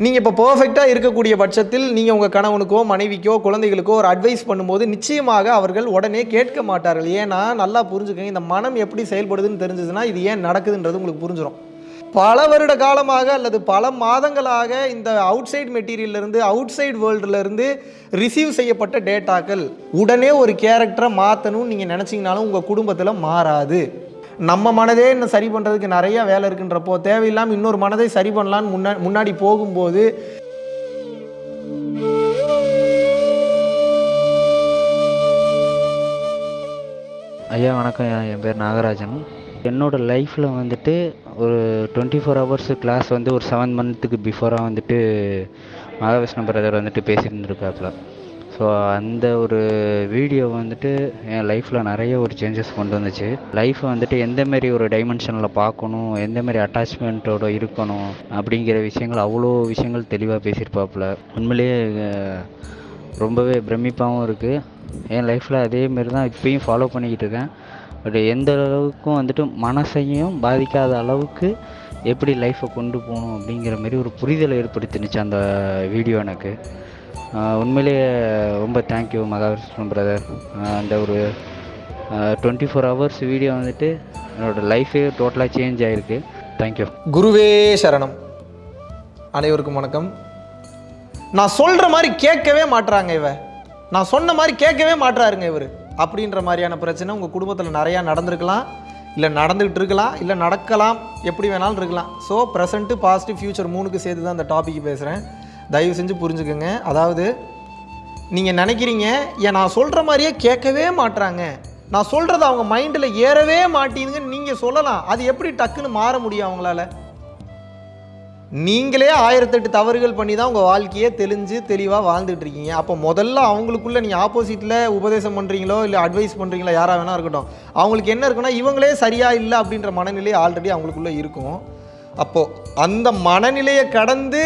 நீங்கள் இப்போ பர்ஃபெக்டாக இருக்கக்கூடிய பட்சத்தில் நீங்கள் உங்கள் கணவனுக்கோ மனைவிக்கோ குழந்தைகளுக்கோ ஒரு அட்வைஸ் பண்ணும்போது நிச்சயமாக அவர்கள் உடனே கேட்க மாட்டார்கள். ஏன்னா நல்லா புரிஞ்சுக்கங்க இந்த மனம் எப்படி செயல்படுதுன்னு தெரிஞ்சதுன்னா இது ஏன் நடக்குதுன்றது உங்களுக்கு புரிஞ்சிடும் பல வருட காலமாக அல்லது பல மாதங்களாக இந்த அவுட் சைட் மெட்டீரியல்லேருந்து அவுட் சைட் வேர்ல்டுலேருந்து ரிசீவ் செய்யப்பட்ட டேட்டாக்கள் உடனே ஒரு கேரக்டரை மாற்றணும்னு நீங்கள் நினச்சிங்கனாலும் உங்கள் குடும்பத்தில் மாறாது. நம்ம மனதே இன்னும் சரி பண்ணுறதுக்கு நிறைய வேலை இருக்குன்றப்போ தேவையில்லாமல் இன்னொரு மனதை சரி பண்ணலான்னு முன்னா முன்னாடி போகும்போது ஐயா வணக்கம் ஐயா. என் பேர் நாகராஜன் என்னோட லைஃப்பில் வந்துட்டு ஒரு டுவெண்ட்டி ஃபோர் ஹவர்ஸ் கிளாஸ் வந்து ஒரு செவன் மந்த்துக்கு பிஃபோராக வந்துட்டு மகாவிஷ்ணு பிரதர் வந்துட்டு பேசிட்டு ஸோ அந்த ஒரு வீடியோ வந்துட்டு என் லைஃப்பில் நிறைய ஒரு சேஞ்சஸ் கொண்டு வந்துச்சு. லைஃப்பை வந்துட்டு எந்தமாரி ஒரு டைமென்ஷனில் பார்க்கணும் எந்த மாதிரி அட்டாச்மெண்ட்டோட இருக்கணும் அப்படிங்கிற விஷயங்கள் அவ்வளோ விஷயங்கள் தெளிவாக பேசியிருப்பாப்புல. உண்மையிலேயே ரொம்பவே பிரமிப்பாகவும் இருக்குது என் லைஃப்பில் அதேமாரி தான் இப்பயும் ஃபாலோ பண்ணிக்கிட்டு இருக்கேன். பட் எந்த அளவுக்கும் வந்துட்டு மனசையும் பாதிக்காத அளவுக்கு எப்படி லைஃப்பை கொண்டு போகணும் அப்படிங்கிற மாதிரி ஒரு புரிதலை ஏற்படுத்தினுச்சு அந்த வீடியோ எனக்கு. உண்மையிலேயே ரொம்ப தேங்க்யூ மகாவிஷ்ணு பிரதர் அந்த ஒரு டுவெண்ட்டி ஃபோர் ஹவர்ஸ் வீடியோ வந்துட்டு என்னோடய லைஃபே டோட்டலாக சேஞ்ச் ஆகிருக்கு தேங்க்யூ குருவே சரணம். அனைவருக்கும் வணக்கம். நான் சொல்கிற மாதிரி கேட்கவே மாட்டுறாங்க இவ. நான் சொன்ன மாதிரி கேட்கவே மாட்டுறாருங்க இவர். அப்படின்ற மாதிரியான பிரச்சனை உங்கள் குடும்பத்தில் நிறையா நடந்திருக்கலாம். இல்லை நடந்துகிட்டு இருக்கலாம் இல்லை நடக்கலாம் எப்படி வேணாலும் இருக்கலாம். ஸோ ப்ரெசண்ட்டு பாசிட்டிவ் ஃப்யூச்சர் மூணுக்கு சேர்த்து தான் அந்த டாபிக் பேசுகிறேன் தயவு செஞ்சு புரிஞ்சுக்கோங்க. அதாவது நீங்கள் நினைக்கிறீங்க ஏன் நான் சொல்கிற மாதிரியே கேட்கவே மாட்டுறாங்க நான் சொல்கிறது அவங்க மைண்டில் ஏறவே மாட்டேங்குதுன்னு நீங்கள் சொல்லலாம். அது எப்படி டக்குன்னு மாற முடியும் அவங்களால? நீங்களே ஆயிரத்தெட்டு தவறுகள் பண்ணி தான் உங்கள் வாழ்க்கையே தெளிஞ்சு தெளிவாக வாழ்ந்துட்டு இருக்கீங்க. அப்போ முதல்ல அவங்களுக்குள்ளே நீங்கள் ஆப்போசிட்டில் உபதேசம் பண்ணுறீங்களோ இல்லை அட்வைஸ் பண்ணுறீங்களோ யாராக வேணா இருக்கட்டும் அவங்களுக்கு என்ன இருக்குன்னா இவங்களே சரியாக இல்லை அப்படின்ற மனநிலை ஆல்ரெடி அவங்களுக்குள்ளே இருக்கும். அப்போது அந்த மனநிலையை கடந்து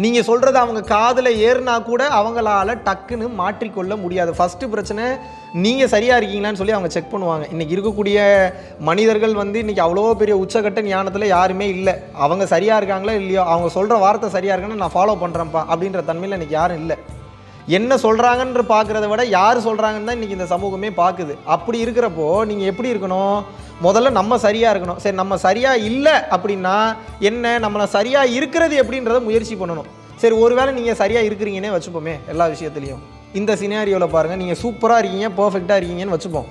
நீங்கள் சொல்கிறது அவங்க காதில் ஏறுனா கூட அவங்களால டக்குன்னு மாற்றிக்கொள்ள முடியாது. ஃபஸ்ட்டு பிரச்சனை நீங்கள் சரியாக இருக்கீங்களான்னு சொல்லி அவங்க செக் பண்ணுவாங்க. இன்றைக்கி இருக்கக்கூடிய மனிதர்கள் வந்து இன்றைக்கி அவ்வளோ பெரிய உச்சகட்ட ஞானத்தில் யாருமே இல்லை. அவங்க சரியாக இருக்காங்களா இல்லையோ அவங்க சொல்கிற வார்த்தை சரியாக இருக்குன்னு நான் ஃபாலோ பண்ணுறேன்ப்பா அப்படின்ற தன்மையில் இன்றைக்கி யாரும் இல்லை. என்ன சொல்கிறாங்கன்ற பார்க்குறத விட யார் சொல்கிறாங்கன்னு தான் இன்றைக்கி இந்த சமூகமே பார்க்குது. அப்படி இருக்கிறப்போ நீங்கள் எப்படி இருக்கணும்? முதல்ல நம்ம சரியாக இருக்கணும். சரி நம்ம சரியாக இல்லை அப்படின்னா என்ன? நம்மளை சரியாக இருக்கிறது எப்படின்றத முயற்சி பண்ணணும். சரி ஒருவேளை நீங்கள் சரியாக இருக்கிறீங்கன்னே வச்சுப்போமே எல்லா விஷயத்துலையும். இந்த சினாரியோவில் பாருங்கள் நீங்கள் சூப்பராக இருக்கீங்க பர்ஃபெக்டாக இருக்கீங்கன்னு வச்சுப்போம்.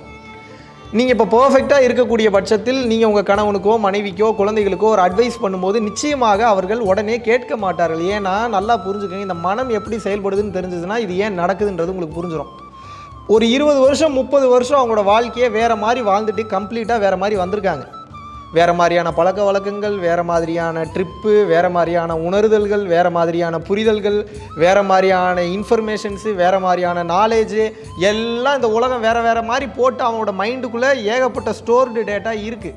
நீங்கள் இப்போ பர்ஃபெக்டாக இருக்கக்கூடிய பட்சத்தில் நீங்கள் உங்கள் கணவனுக்கோ மனைவிக்கோ குழந்தைகளுக்கோ ஒரு அட்வைஸ் பண்ணும்போது நிச்சயமாக அவர்கள் உடனே கேட்க மாட்டார்கள். ஏன்னா நல்லா புரிஞ்சுக்கங்க இந்த மனம் எப்படி செயல்படுதுன்னு தெரிஞ்சதுன்னா இது ஏன் நடக்குதுன்றது உங்களுக்கு புரிஞ்சிடும் ஒரு இருபது வருஷம் முப்பது வருஷம் அவங்களோட வாழ்க்கையை வேறு மாதிரி வாழ்ந்துட்டு கம்ப்ளீட்டாக வேறு மாதிரி வந்திருக்காங்க. வேறு மாதிரியான பழக்க வழக்கங்கள் வேறு மாதிரியான ட்ரிப்பு வேறு மாதிரியான உணர்தல்கள் வேறு மாதிரியான புரிதல்கள் வேறு மாதிரியான இன்ஃபர்மேஷன்ஸு வேறு மாதிரியான நாலேஜு எல்லாம் இந்த உலகம் வேறு வேறு மாதிரி போட்டு அவங்களோட மைண்டுக்குள்ளே ஏகப்பட்ட ஸ்டோர்டு டேட்டா இருக்குது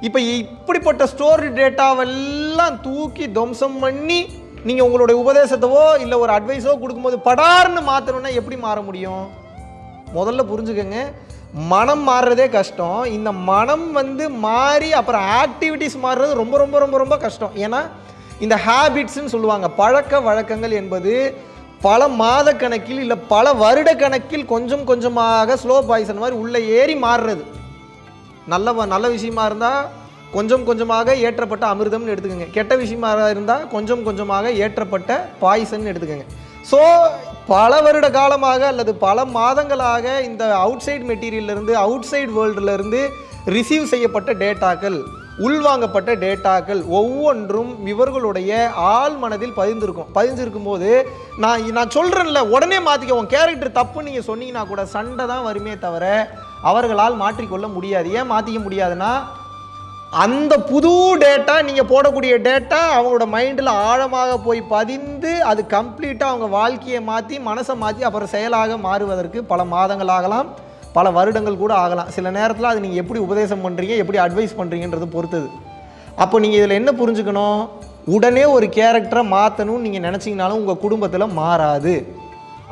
இப்போ இப்படிப்பட்ட ஸ்டோர்டு டேட்டாவெல்லாம் தூக்கி துவம்சம் பண்ணி நீங்கள் உங்களுடைய உபதேசத்தவோ இல்லை ஒரு அட்வைஸோ கொடுக்கும்போது படார்னு மாற்றணுன்னா எப்படி மாற முடியும்? முதல்ல புரிஞ்சுக்கோங்க. மனம் மாறுறதே கஷ்டம். இந்த மனம் வந்து மாறி அப்புறம் ஆக்டிவிட்டிஸ் மாறுறது ரொம்ப ரொம்ப ரொம்ப ரொம்ப கஷ்டம். ஏன்னா இந்த ஹேபிட்ஸ்ன்னு சொல்லுவாங்க. பழக்க வழக்கங்கள் என்பது பல மாத கணக்கில் இல்லை பல வருட கணக்கில் கொஞ்சம் கொஞ்சமாக ஸ்லோ பாய்சன் மாதிரி உள்ளே ஏறி மாறுறது. நல்ல வ- நல்ல விஷயமா இருந்தால் கொஞ்சம் கொஞ்சமாக ஏற்றப்பட்ட அமிர்தம்னு எடுத்துக்கோங்க. கெட்ட விஷயமா இருந்தால் கொஞ்சம் கொஞ்சமாக ஏற்றப்பட்ட பாய்சன் எடுத்துக்கோங்க. ஸோ பல வருட காலமாக அல்லது பல மாதங்களாக இந்த அவுட் சைட் மெட்டீரியல்லேருந்து அவுட் வேர்ல்டுலேருந்து ரிசீவ் செய்யப்பட்ட டேட்டாக்கள் உள்வாங்கப்பட்ட டேட்டாக்கள் ஒவ்வொன்றும் இவர்களுடைய ஆழ் மனதில் பதிந்திருக்கும். பதிஞ்சிருக்கும் போது நான் நான் சொல்கிறேன்ல உடனே மாற்றிக்க உன் கேரக்டர் தப்புன்னு நீங்கள் சொன்னீங்கன்னா கூட சண்டை தான் வருமே தவிர அவர்களால் மாற்றிக்கொள்ள முடியாது. ஏன் மாற்றிக்க முடியாதுன்னா அந்த புது டேட்டா நீங்கள் போடக்கூடிய டேட்டா அவங்களோட மைண்டில் ஆழமாக போய் பதிந்து அது கம்ப்ளீட்டாக அவங்க வாழ்க்கையை மாற்றி மனசை மாற்றி அப்புறம் செயலாக மாறுவதற்கு பல மாதங்கள் ஆகலாம். பல வருடங்கள் கூட ஆகலாம். சில நேரத்தில் அது நீங்கள் எப்படி உபதேசம் பண்ணுறீங்க எப்படி அட்வைஸ் பண்ணுறீங்கன்றது பொறுத்தது. அப்போ நீங்கள் இதில் என்ன புரிஞ்சுக்கணும்? உடனே ஒரு கேரக்டரை மாற்றணும்னு நீங்கள் நினச்சிங்கனாலும் உங்கள் குடும்பத்தில் மாறாது.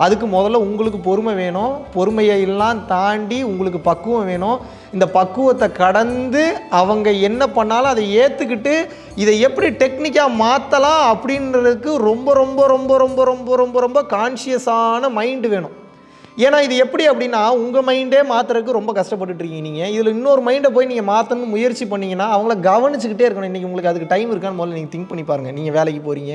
அதுக்கு முதல்ல உங்களுக்கு பொறுமை வேணும். பொறுமையை எல்லாம் தாண்டி உங்களுக்கு பக்குவம் வேணும். இந்த பக்குவத்தை கடந்து அவங்க என்ன பண்ணாலும் அதை ஏற்றுக்கிட்டு இதை எப்படி டெக்னிக்காக மாற்றலாம் அப்படின்றதுக்கு ரொம்ப ரொம்ப ரொம்ப ரொம்ப ரொம்ப ரொம்ப ரொம்ப கான்ஷியஸான மைண்டு வேணும். ஏன்னா இது எப்படி அப்படின்னா உங்கள் மைண்டே மாற்றுறதுக்கு ரொம்ப கஷ்டப்பட்டுட்ருக்கீங்க நீங்கள் இதில் இன்னொரு மைண்டை போய் நீங்கள் மாற்றணும்னு முயற்சி பண்ணிங்கன்னா அவங்கள கவனிச்சுக்கிட்டே இருக்கணும். இன்றைக்கி உங்களுக்கு அதுக்கு டைம் இருக்கான்னு முதல்ல நீங்கள் திங்க் பண்ணி பாருங்கள் நீங்கள் வேலைக்கு போகிறீங்க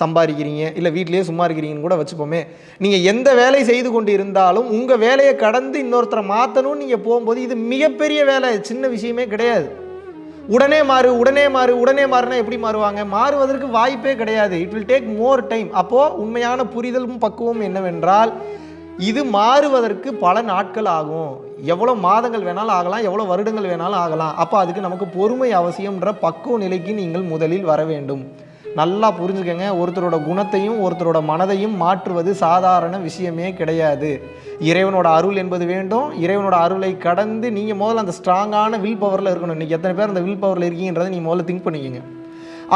சம்பாதிக்கிறீங்க இல்லை வீட்லேயே சும்மா இருக்கிறீங்கன்னு கூட வச்சுப்போமே. நீங்கள் எந்த வேலை செய்து கொண்டு இருந்தாலும் உங்கள் வேலையை கடந்து இன்னொருத்தரை மாற்றணும்னு நீங்கள் போகும்போது இது மிகப்பெரிய வேலை சின்ன விஷயமே கிடையாது. உடனே மாறு உடனே மாறு உடனே மாறுனா எப்படி மாறுவாங்க? மாறுவதற்கு வாய்ப்பே கிடையாது. It will take more time அப்போது உண்மையான புரிதலும் பக்குவம் என்னவென்றால் இது மாறுவதற்கு பல நாட்கள் ஆகும். எவ்வளோ மாதங்கள் வேணாலும் ஆகலாம் எவ்வளோ வருடங்கள் வேணாலும் ஆகலாம். அப்போ அதுக்கு நமக்கு பொறுமை அவசியம்ன்ற பக்குவ நிலைக்கு நீங்கள் முதலில் வர வேண்டும். நல்லா புரிஞ்சுக்கங்க. ஒருத்தரோட குணத்தையும் ஒருத்தரோட மனதையும் மாற்றுவது சாதாரண விஷயமே கிடையாது. இறைவனோட அருள் என்பது வேண்டும். இறைவனோட அருளை கடந்து நீங்கள் முதல்ல அந்த ஸ்ட்ராங்கான வில் பவரில் இருக்கணும். இன்றைக்கி எத்தனை பேர் அந்த வில் பவரில் இருக்கீங்கன்றதை நீங்கள் முதல்ல திங்க் பண்ணிக்கோங்க.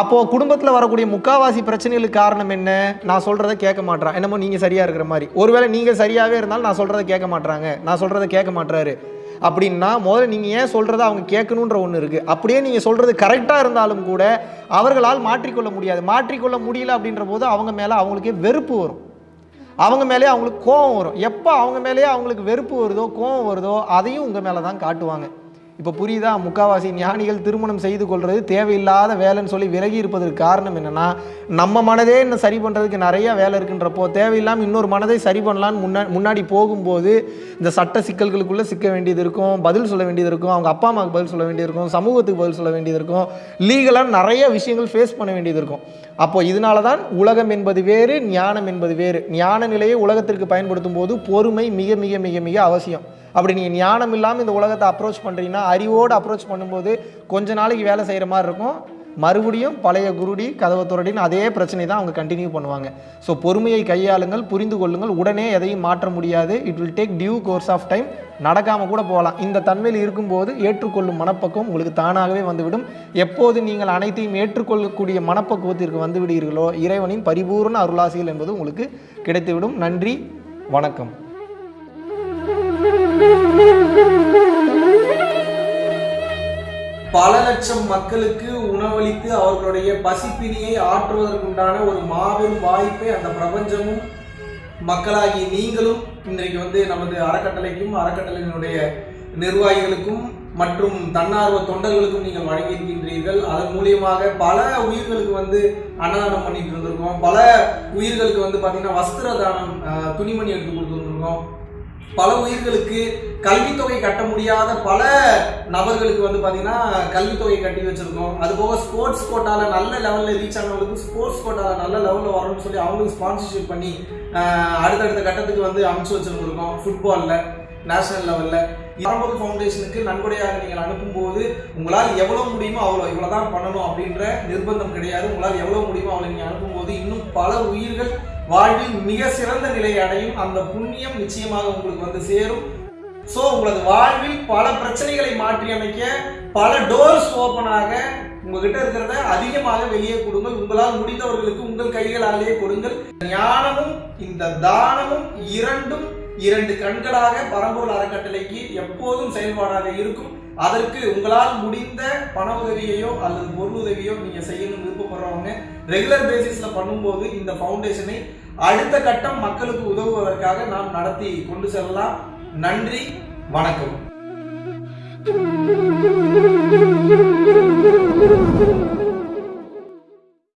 அப்போது குடும்பத்தில் வரக்கூடிய முக்காவாசி பிரச்சனைகளுக்கு காரணம் என்ன? நான் சொல்கிறத கேட்க மாட்டேறான் என்னமோ நீங்கள் சரியாக இருக்கிற மாதிரி. ஒருவேளை நீங்கள் சரியாகவே இருந்தாலும் நான் சொல்கிறத கேட்க மாட்டேறாங்க நான் சொல்கிறத கேட்க மாட்றாரு. அப்படின்னா முதல்ல நீங்கள் ஏன் சொல்கிறத அவங்க கேட்கணுன்ற ஒன்று இருக்குது அப்படியே நீங்கள் சொல்கிறது கரெக்டாக இருந்தாலும் கூட அவர்களால் மாற்றிக்கொள்ள முடியாது. மாற்றிக்கொள்ள முடியல அப்படின்ற போது அவங்க மேலே அவங்களுக்கே வெறுப்பு வரும். அவங்க மேலேயே அவங்களுக்கு கோவம் வரும். எப்போ அவங்க மேலேயே அவங்களுக்கு வெறுப்பு வருதோ கோவம் வருதோ அதையும் உங்கள் மேலே தான் காட்டுவாங்க. இப்போ புரியுதா? முக்காவாசி ஞானிகள் திருமணம் செய்து கொள்வது தேவையில்லாத வேலைன்னு சொல்லி விலகி இருப்பதற்கு காரணம் என்னென்னா நம்ம மனதே இன்னும் சரி பண்ணுறதுக்கு நிறைய வேலை இருக்குன்றப்போ தேவையில்லாமல் இன்னொரு மனதை சரி பண்ணலான்னு முன்னா முன்னாடி போகும்போது இந்த சட்ட சிக்கல்களுக்குள்ளே சிக்க வேண்டியது இருக்கும் பதில் சொல்ல வேண்டியது இருக்கும் அவங்க அப்பா அம்மாவுக்கு பதில் சொல்ல வேண்டியது இருக்கும் சமூகத்துக்கு பதில் சொல்ல வேண்டியது இருக்கும் லீகலாக நிறைய விஷயங்கள் ஃபேஸ் பண்ண வேண்டியது இருக்கும். அப்போது இதனால தான் உலகம் என்பது வேறு ஞானம் என்பது வேறு. ஞான நிலையை உலகத்திற்கு பயன்படுத்தும் போது பொறுமை மிக மிக மிக மிக அவசியம். அப்படி நீங்கள் ஞானம் இல்லாமல் இந்த உலகத்தை அப்ரோச் பண்ணுறீங்கன்னா அறிவோடு அப்ரோச் பண்ணும்போது கொஞ்ச நாளைக்கு வேலை செய்கிற மாதிரி இருக்கும். மறுபடியும் பழைய குருடி கதவை துரடின்னு அதே பிரச்சனை தான் அவங்க கண்டினியூ பண்ணுவாங்க. ஸோ பொறுமையை கையாளுங்கள் புரிந்து கொள்ளுங்கள். உடனே எதையும் மாற்ற முடியாது. It will take due course of time நடக்காமல் கூட போகலாம். இந்த தன்மையில் இருக்கும்போது ஏற்றுக்கொள்ளும் மனப்பக்குவம் உங்களுக்கு தானாகவே வந்துவிடும். எப்போது நீங்கள் அனைத்தையும் ஏற்றுக்கொள்ளக்கூடிய மனப்பக்குவத்திற்கு வந்துவிடுகிறீர்களோ இறைவனின் பரிபூர்ண அருளாசிகள் என்பது உங்களுக்கு கிடைத்துவிடும். நன்றி வணக்கம். பல லட்சம் மக்களுக்கு உணவளித்து அவர்களுடைய பசிப்பினியை ஆற்றுவதற்குண்டான ஒரு மாபெரும் வாய்ப்பை அந்த பிரபஞ்சமும் மக்களாகி நீங்களும் இன்றைக்கு வந்து நமது அறக்கட்டளைக்கும் அறக்கட்டளையினுடைய நிர்வாகிகளுக்கும் மற்றும் தன்னார்வ தொண்டர்களுக்கும் நீங்கள் வழங்கியிருக்கின்றீர்கள். அதன் மூலியமாக பல உயிர்களுக்கு வந்து அன்னதானம் பண்ணிட்டு இருந்திருக்கோம். பல உயிர்களுக்கு வந்து பார்த்தீங்கன்னா வஸ்திர தானம் அஹ், துணிமணி எடுத்து கொடுத்துருந்துருக்கோம். பல உயிர்களுக்கு கல்வித்தொகை கட்ட முடியாத பல நபர்களுக்கு வந்து பார்த்தீங்கன்னா கல்வித்தொகை கட்டி வச்சுருக்கோம். அது போக ஸ்போர்ட்ஸ் கோட்டாவில் நல்ல லெவலில் ரீச் ஆனவங்களுக்கு ஸ்போர்ட்ஸ் கோட்டாவில் நல்ல லெவலில் வரணும்னு சொல்லி அவங்களுக்கு ஸ்பான்சர்ஷிப் பண்ணி அடுத்தடுத்த கட்டத்துக்கு வந்து அமைச்சு வச்சுருந்துருக்கோம். ஃபுட்பாலில் நேஷனல் லெவலில் பரம்பொருள் ஃபவுண்டேஷனுக்கு நன்கொடையாக நீங்கள் அனுப்பும்போது உங்களால் எவ்வளோ முடியுமோ அவ்வளோ இவ்வளோ தான் பண்ணணும் அப்படின்ற நிர்பந்தம் கிடையாது. உங்களால் எவ்வளோ முடியுமோ அவ்வளோ நீங்கள் அனுப்பும்போது இன்னும் பல உயிர்கள் வாழ்வில் மிக சிறந்த நிலையை அடையும். அந்த புண்ணியம் நிச்சயமாக உங்களுக்கு வந்து சேரும். ஸோ உங்களது வாழ்வில் பல பிரச்சனைகளை மாற்றி அமைக்க பல டோர்ஸ் ஓப்பனாக உங்ககிட்ட இருக்கிறத அதிகமாக வெளியே கொடுங்கள். உங்களால் முடிந்தவர்களுக்கு உங்கள் கைகளாலேயே கொடுங்கள். ஞானமும் இந்த தானமும் இரண்டும் இரண்டு கண்களாக பரம்பூர் அறக்கட்டளைக்கு எப்போதும் செயல்பாடாக இருக்கும். அதற்கு உங்களால் முடிந்த பண உதவியையோ அல்லது பொருள் உதவியோ நீங்க செய்யணும்னு விருப்பப்படுறவங்க ரெகுலர் பேசிஸ்ல பண்ணும்போது இந்த ஃபவுண்டேஷனை அடுத்த கட்டம் மக்களுக்கு உதவுவதற்காக நாம் நடத்தி கொண்டு செல்லலாம். நன்றி வணக்கம்.